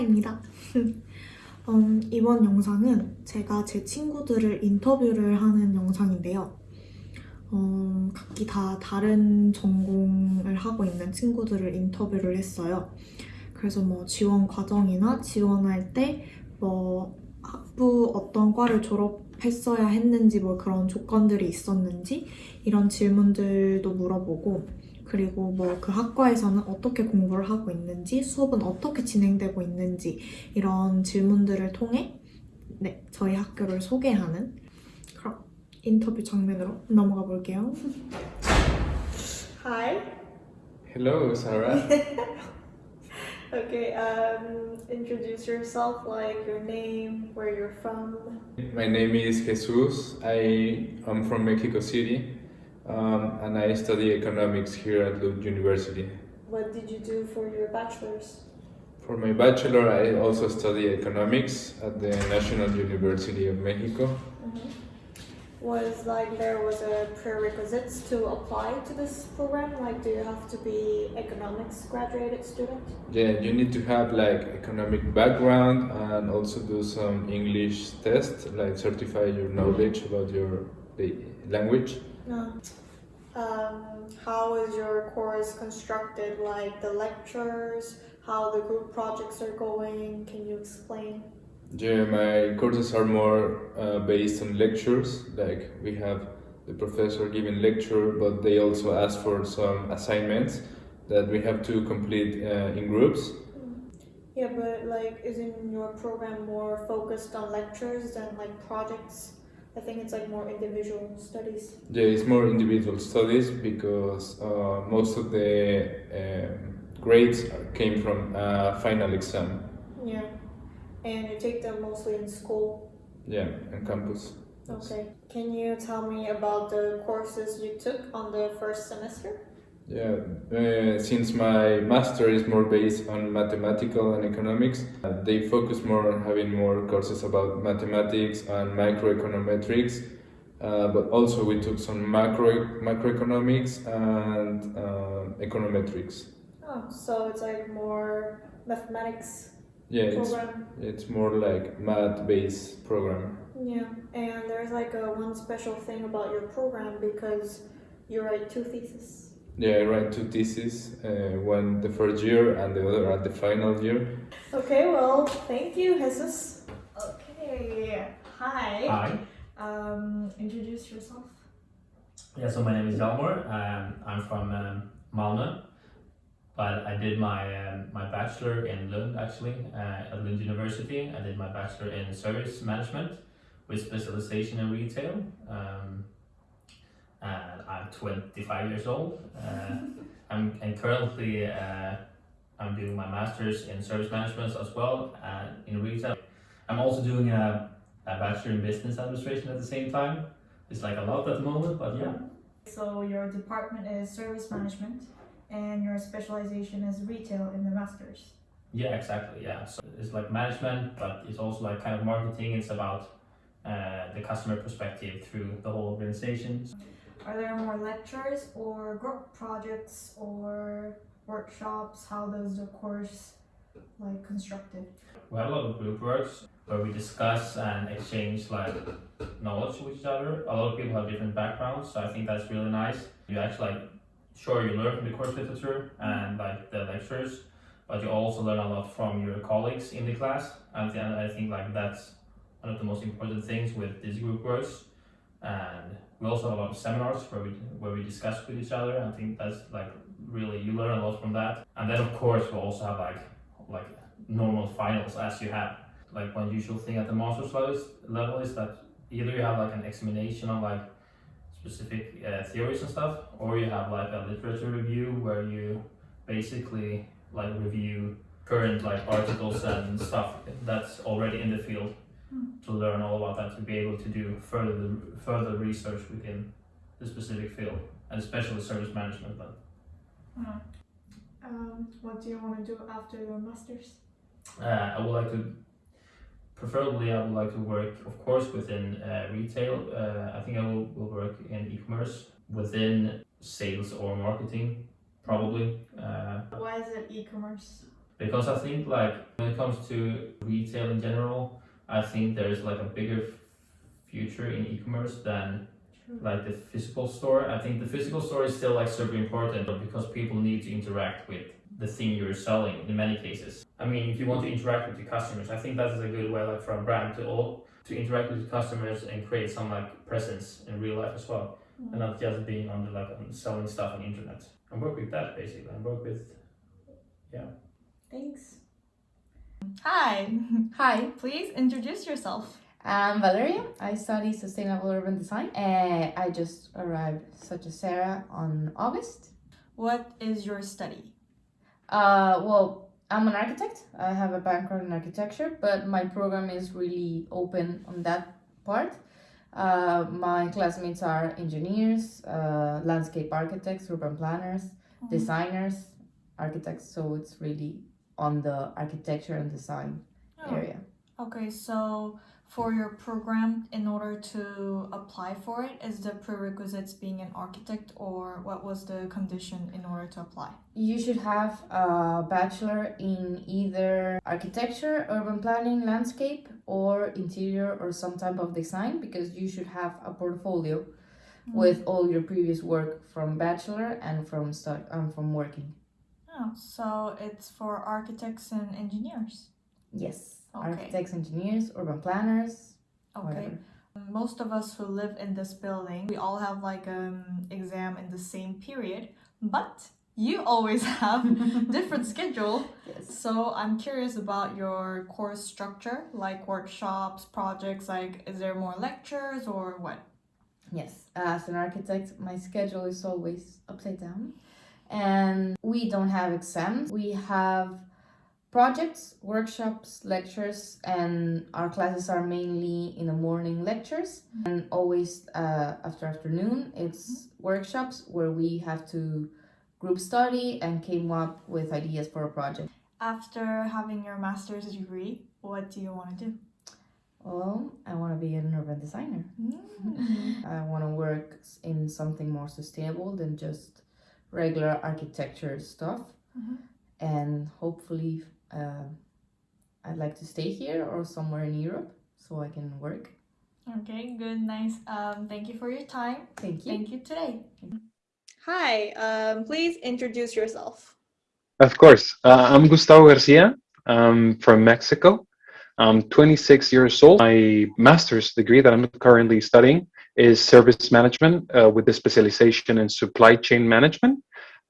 사라입니다. 음, 이번 영상은 제가 제 친구들을 인터뷰를 하는 영상인데요. 음, 각기 다 다른 전공을 하고 있는 친구들을 인터뷰를 했어요. 그래서 뭐 지원 과정이나 지원할 때 뭐 학부 어떤 과를 졸업했어야 했는지 뭐 그런 조건들이 있었는지 이런 질문들도 물어보고 그리고 뭐 그 학과에서는 어떻게 공부를 하고 있는지 수업은 어떻게 진행되고 있는지 이런 질문들을 통해 네 저희 학교를 소개하는 그럼 인터뷰 장면으로 넘어가 볼게요. Hi. Hello, Sarah. Okay. Um, introduce yourself, like your name, where you're from. My name is Jesus. I am from Mexico City um, and I study economics here at Lund University. What did you do for your bachelor's? For my bachelor, I also study economics at the National University of Mexico. Was like there was a prerequisites to apply to this program? Like, do you have to be economics graduated student? Yeah, you need to have like economic background and also do some English test, like certify your knowledge about your the language. No. Um, how is your course constructed? Like the lectures, how the group projects are going? Can you explain? Yeah, my courses are more uh, based on lectures. Like we have the professor giving lecture, but they also ask for some assignments that we have to complete uh, in groups. Yeah, but like, isn't your program more focused on lectures than like projects? I think it's like more individual studies. Yeah, it's more individual studies because uh, most of the um, grades came from uh, final exam. Yeah. And you take them mostly in school. Yeah, on campus. Okay. Can you tell me about the courses you took on the first semester? Yeah, uh, since my master is more based on mathematical and economics, uh, they focus more on having more courses about mathematics and microeconometrics. Uh, but also we took some macro macroeconomics and uh, econometrics. Oh, so it's like more mathematics Yeah, it's it's more like math-based program. Yeah, and there's like a one special thing about your program because you write two theses. Yeah, I write two theses, uh, one the first year and the other at the final year. Okay, well, thank you, Jesus. Okay, hi. Hi. Um, introduce yourself. Yeah, so my name is Elmore. Um, I'm from um, Malmö, but I did my um, my bachelor in Lund actually uh, at Lund University. I did my bachelor in service management with specialization in retail. Um, and I'm 25 years old. Uh, I'm and currently uh, I'm doing my master's in service management as well and in retail. I'm also doing a, a bachelor in business administration at the same time. It's like a lot at the moment, but yeah. So your department is service management and your specialization is retail in the masters. Yeah, exactly. Yeah. So it's like management, but it's also like kind of marketing. It's about uh, the customer perspective through the whole organization. Are there more lectures or group projects or workshops? How does the course like constructed? We have a lot of group works where we discuss and exchange like knowledge with each other. A lot of people have different backgrounds, so I think that's really nice. You actually like, sure, you learn from the course literature and like the lectures, but you also learn a lot from your colleagues in the class. And I think like that's one of the most important things with these group works. And we also have a lot of seminars where we where we discuss with each other. I think that's like really you learn a lot from that. And then of course we also have like like normal finals as you have. Like one usual thing at the master's level is, that either you have like an examination on like specific uh, theories and stuff, or you have like a literature review where you basically like review current like articles and stuff that's already in the field to learn all about that to be able to do further further research within the specific field and especially service management but Um, what do you want to do after your masters? Uh, I would like to, preferably, I would like to work, of course, within uh, retail. Uh, I think I will, will work in e-commerce within sales or marketing, probably. Uh, Why is it e-commerce? because I think like when it comes to retail in general, I think there's like a bigger future in e-commerce than like the physical store. I think the physical store is still like super important because people need to interact with the thing you're selling in many cases. I mean, if you want to interact with your customers, I think that is a good way like for a brand to all to interact with customers and create some like presence in real life as well, mm-hmm. and not just being on the like on selling stuff on the internet. And work with that basically, and work with yeah. Thanks. Hi, Hi, please introduce yourself. I'm Valeria. I study sustainable urban design. Uh, I just arrived, such as Sarah, on August. What is your study? Uh, well, I'm an architect. I have a background in architecture, but my program is really open on that part. Uh, my classmates are engineers, uh, landscape architects, urban planners, designers, architects. So it's really on the architecture and design Oh, area. Okay, so for your program, in order to apply for it, is the prerequisites being an architect, or what was the condition in order to apply? You should have a bachelor in either architecture, urban planning, landscape, or interior or some type of design because you should have a portfolio with all your previous work from bachelor and from start um, from working. Oh, so it's for architects and engineers. Yes. Okay. Architects, engineers, urban planners, Okay. whatever. Most of us who live in this building, we all have like an exam in the same period, but you always have different schedule. Yes. So I'm curious about your course structure, like workshops, projects, like is there more lectures or what? Yes, as an architect, my schedule is always upside down. And we don't have exams. We have projects, workshops, lectures, and our classes are mainly in the morning lectures. And always uh, after afternoon, it's workshops where we have to group study and came up with ideas for a project. After having your master's degree, what do you want to do? Well, I want to be an urban designer. Mm. I want to work in something more sustainable than just regular architecture stuff. Mhm. And hopefully, uh, I'd like to stay here or somewhere in Europe so I can work. Okay, good, nice. Um, thank you for your time. Thank you. Thank you today. Hi, um, please introduce yourself. Of course. Uh, I'm Gustavo Garcia. I'm from Mexico. I'm 26 years old. My master's degree that I'm currently studying is service management uh, with a specialization in supply chain management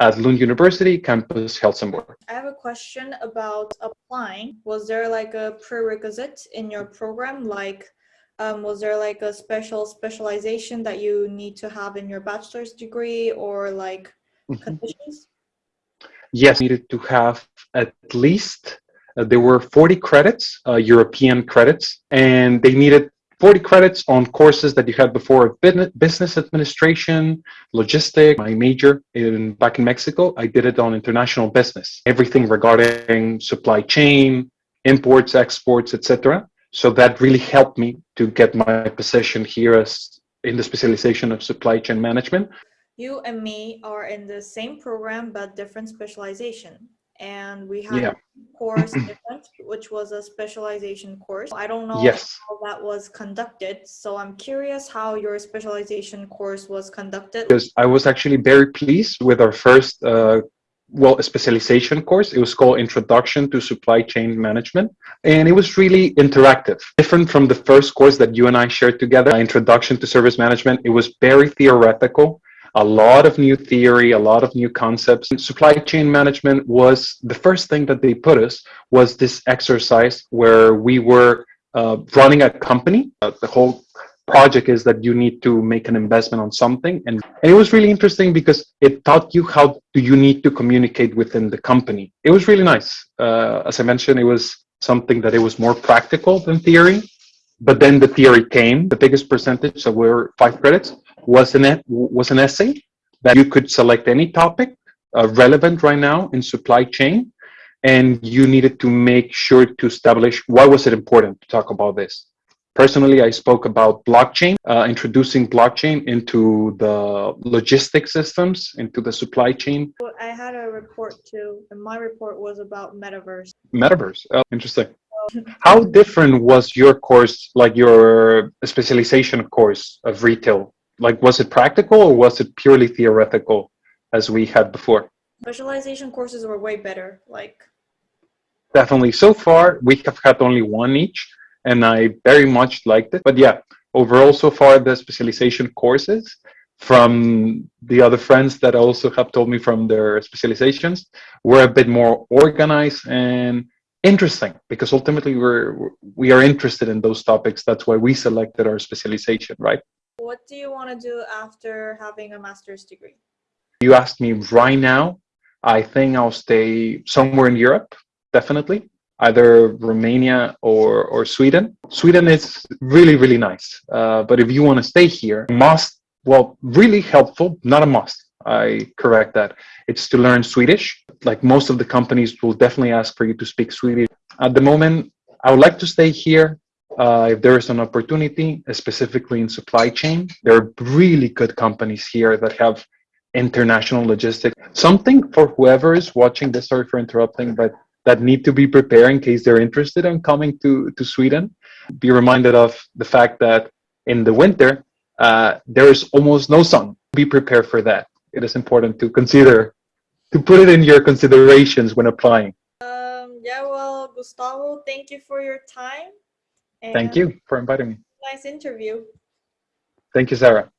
at Lund University, campus Helsingborg. I have a question about applying. Was there like a prerequisite in your program? Like, um, was there like a special specialization that you need to have in your bachelor's degree or like Mhm. conditions? Yes, needed to have at least, uh, there were 40 credits, uh, European credits, and they needed 40 credits on courses that you had before business administration, logistic. My major in back in Mexico, I did it on international business, everything regarding supply chain, imports, exports, etc. So that really helped me to get my position here as in the specialization of supply chain management. You and me are in the same program but different specialization. And we had Yeah. a course which was a specialization course. I don't know Yes. how that was conducted. So I'm curious how your specialization course was conducted. because I was actually very pleased with our first, uh, well, a specialization course. It was called Introduction to Supply Chain Management, and it was really interactive, different from the first course that you and I shared together, Introduction to Service Management. It was very theoretical. A lot of new theory, a lot of new concepts. Supply chain management was the first thing that they put us was this exercise where we were uh, running a company. Uh, the whole project is that you need to make an investment on something. And, and it was really interesting because it taught you how do you need to communicate within the company. It was really nice. Uh, as i mentioned it was something that it was more practical than theory. But then the theory came the biggest percentage so we're five credits was an was an essay that you could select any topic uh, relevant right now in supply chain and you needed to make sure to establish why was it important to talk about this Personally, I spoke about blockchain, uh, introducing blockchain into the logistic systems, into the supply chain. Well, I had a report too, and my report was about metaverse. Metaverse. Oh, interesting. How different was your course, like your specialization course of retail? Like, was it practical or was it purely theoretical as we had before? Specialization courses were way better. Like, Definitely. So far, we have had only one each, and I very much liked it. But yeah, overall, so far, the specialization courses from the other friends that also have told me from their specializations were a bit more organized and interesting because ultimately we're we are interested in those topics. That's why we selected our specialization, right? What do you want to do after having a master's degree? You asked me right now, I think I'll stay somewhere in Europe, definitely, either Romania or, or Sweden. Sweden is really, really nice. Uh, but if you want to stay here, must, well, really helpful, not a must. I correct that. It's to learn Swedish. Like most of the companies will definitely ask for you to speak Swedish. At the moment, I would like to stay here. Uh, if there is an opportunity, specifically in supply chain, there are really good companies here that have international logistics. Something for whoever is watching this, sorry for interrupting, but that need to be prepared in case they're interested in coming to, to Sweden. Be reminded of the fact that in the winter, uh, there is almost no sun. Be prepared for that. It is important to consider, to put it in your considerations when applying. Um, yeah, well, Gustavo, thank you for your time. Thank you for inviting me. Nice interview. Thank you, Sarah.